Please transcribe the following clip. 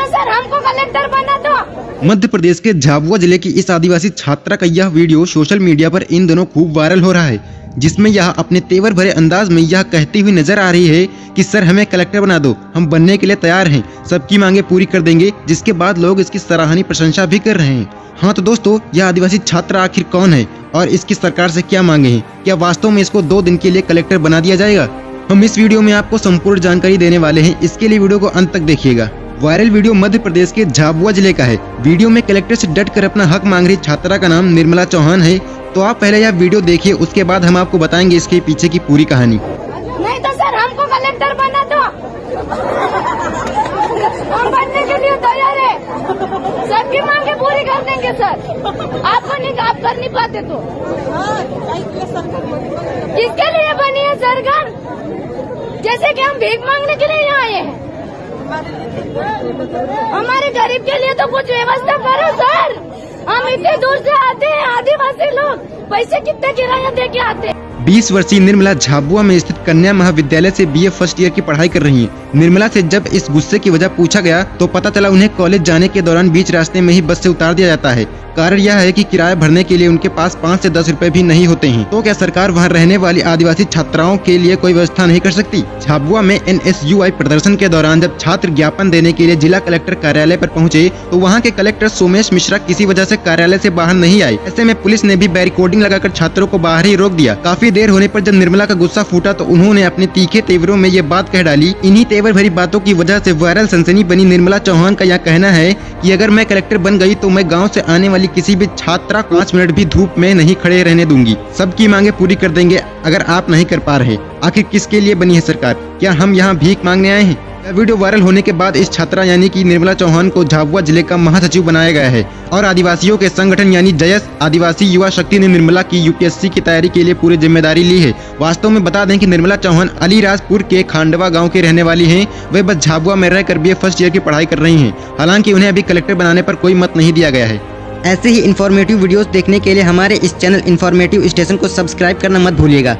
तो सर, हमको कलेक्टर बना दो। मध्य प्रदेश के झाबुआ ज़िले की इस आदिवासी छात्रा का यह वीडियो सोशल मीडिया पर इन दिनों खूब वायरल हो रहा है, जिसमें यह अपने तेवर भरे अंदाज में यह कहती हुई नज़र आ रही है कि, सर, हमें कलेक्टर बना दो, हम बनने के लिए तैयार हैं, सबकी मांगे पूरी कर देंगे, जिसके बाद लोग इसकी सराहनीय प्रशंसा भी कर रहे हैं। हाँ तो दोस्तों, यह आदिवासी छात्र आखिर कौन है और इसकी सरकार से क्या मांगे हैं? क्या वास्तव में इसको दो दिन के लिए कलेक्टर बना दिया जाएगा? हम इस वीडियो में आपको संपूर्ण जानकारी देने वाले हैं, इसके लिए वीडियो को अंत तक देखिएगा। वायरल वीडियो मध्य प्रदेश के झाबुआ ज़िले का है। वीडियो में कलेक्टर से डट कर अपना हक मांग रही छात्रा का नाम निर्मला चौहान है। तो आप पहले यह वीडियो देखिए, उसके बाद हम आपको बताएँगे इसके पीछे की पूरी कहानी। नहीं तो सर, हमको कलेक्टर बना दो। हम बनने के लिए तैयार है। सबकी मांगे पूरी कर देंगे, सर। आपको नहीं, आप कर नहीं पाते तो। किसके लिए बनी है सरकार? जैसे कि हम भीख मांगने के लिए यहाँ आए हैं। हमारे गरीब के लिए तो कुछ व्यवस्था करो, सर। हम इतने दूर से आते हैं, आदिवासी लोग। पैसे कितने किराया दे के आते हैं? 20 वर्षीय निर्मला झाबुआ में स्थित कन्या महाविद्यालय से बीए फ़र्स्ट ईयर की पढ़ाई कर रही हैं। निर्मला से जब इस गुस्से की वजह पूछा गया तो पता चला उन्हें कॉलेज जाने के दौरान बीच रास्ते में ही बस से उतार दिया जाता है। कारण यह है कि किराया भरने के लिए उनके पास पाँच से दस रुपए भी नहीं होते हैं। तो क्या सरकार वहाँ रहने वाली आदिवासी छात्राओं के लिए कोई व्यवस्था नहीं कर सकती? झाबुआ में एनएसयूआई प्रदर्शन के दौरान जब छात्र ज्ञापन देने के लिए जिला कलेक्टर कार्यालय आरोप पहुँचे तो वहाँ के कलेक्टर सोमेश मिश्रा किसी वजह ऐसी कार्यालय ऐसी बाहर नहीं आए। ऐसे में पुलिस ने भी बैरिकोडिंग लगाकर छात्रों को बाहर ही रोक दिया। काफ़ी देर होने आरोप जब निर्मला का गुस्सा फूटा तो उन्होंने अपने तीखे तेवरों में ये बात कह डाली, इन्हीं तेवर भरी बातों की वजह से वायरल सनसनी बनी। निर्मला चौहान का यह कहना है कि अगर मैं कलेक्टर बन गई तो मैं गाँव से आने वाली किसी भी छात्रा पाँच मिनट भी धूप में नहीं खड़े रहने दूँगी। सबकी मांगे पूरी कर देंगे, अगर आप नहीं कर पा रहे। आखिर किसके लिए बनी है सरकार? क्या हम यहाँ भीख मांगने आए हैं? यह वीडियो वायरल होने के बाद इस छात्रा यानी कि निर्मला चौहान को झाबुआ ज़िले का महासचिव बनाया गया है और आदिवासियों के संगठन यानी जयस आदिवासी युवा शक्ति ने निर्मला की यूपीएससी की तैयारी के लिए पूरी ज़िम्मेदारी ली है। वास्तव में बता दें कि निर्मला चौहान अलीराजपुर के खांडवा गाँव के रहने वाली है। वे बस झाबुआ में रहकर बी फ़र्स्ट ईयर की पढ़ाई कर रही है। हालाँकि उन्हें अभी कलेक्टर बनाने पर कोई मत नहीं दिया गया है। ऐसे ही इन्फॉर्मेटिव वीडियोस देखने के लिए हमारे इस चैनल इन्फॉर्मेटिव स्टेशन को सब्सक्राइब करना मत भूलिएगा।